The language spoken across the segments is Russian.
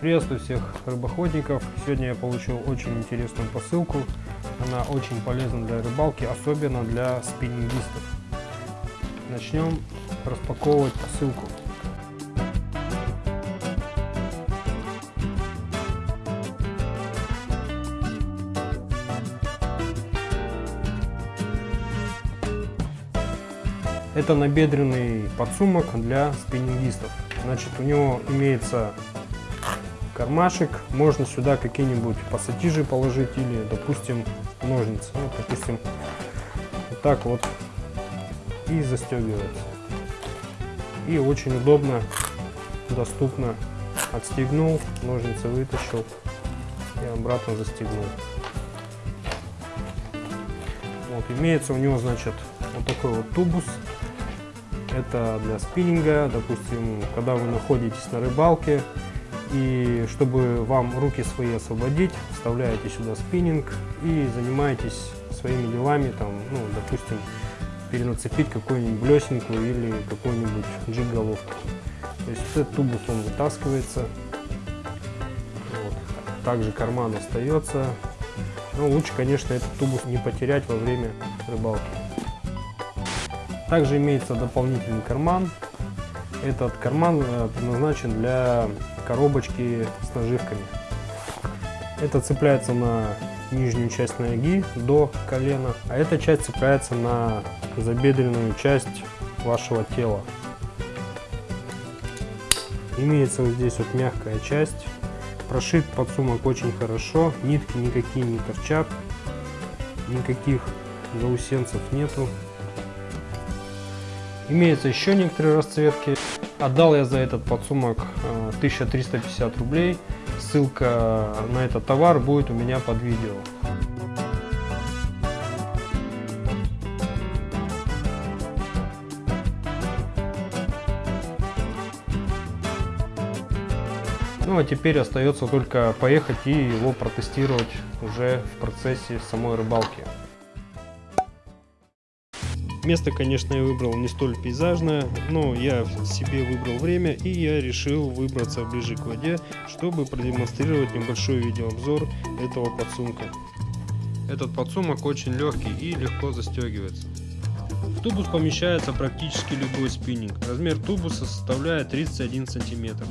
Приветствую всех рыбоходников. Сегодня я получил очень интересную посылку. Она очень полезна для рыбалки, особенно для спиннингистов. Начнем распаковывать посылку. Это набедренный подсумок для спиннингистов. Значит, у него имеется кармашек. Можно сюда какие-нибудь пассатижи положить или, допустим, ножницы. Ну, допустим, вот так вот и застегивается. И очень удобно, доступно. Отстегнул, ножницы вытащил и обратно застегнул. Вот, имеется у него, значит, вот такой вот тубус. Это для спиннинга, допустим, когда вы находитесь на рыбалке, и чтобы вам руки свои освободить, вставляете сюда спиннинг и занимаетесь своими делами, там, ну, допустим, перенацепить какую-нибудь блесенку или какую-нибудь джиг-головку. То есть этот тубус он вытаскивается. Вот. Также карман остается. Но лучше, конечно, этот тубус не потерять во время рыбалки. Также имеется дополнительный карман. Этот карман э, предназначен для коробочки с наживками. Это цепляется на нижнюю часть ноги до колена, а эта часть цепляется на забедренную часть вашего тела. Имеется вот здесь вот мягкая часть. Прошит подсумок очень хорошо, нитки никакие не торчат, никаких заусенцев нету. Имеются еще некоторые расцветки. Отдал я за этот подсумок 1350 э, рублей. Ссылка на этот товар будет у меня под видео. Ну а теперь остается только поехать и его протестировать уже в процессе самой рыбалки. Место, конечно, я выбрал не столь пейзажное, но я себе выбрал время и я решил выбраться ближе к воде, чтобы продемонстрировать небольшой видеообзор этого подсумка. Этот подсумок очень легкий и легко застегивается. В тубус помещается практически любой спиннинг. Размер тубуса составляет 31 сантиметр.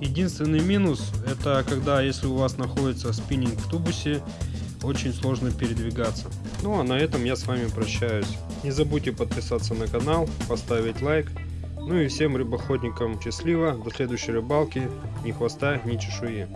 Единственный минус это когда если у вас находится спиннинг в тубусе очень сложно передвигаться. Ну а на этом я с вами прощаюсь. Не забудьте подписаться на канал, поставить лайк. Ну и всем рыбоходникам счастливо, до следующей рыбалки, ни хвоста, ни чешуи.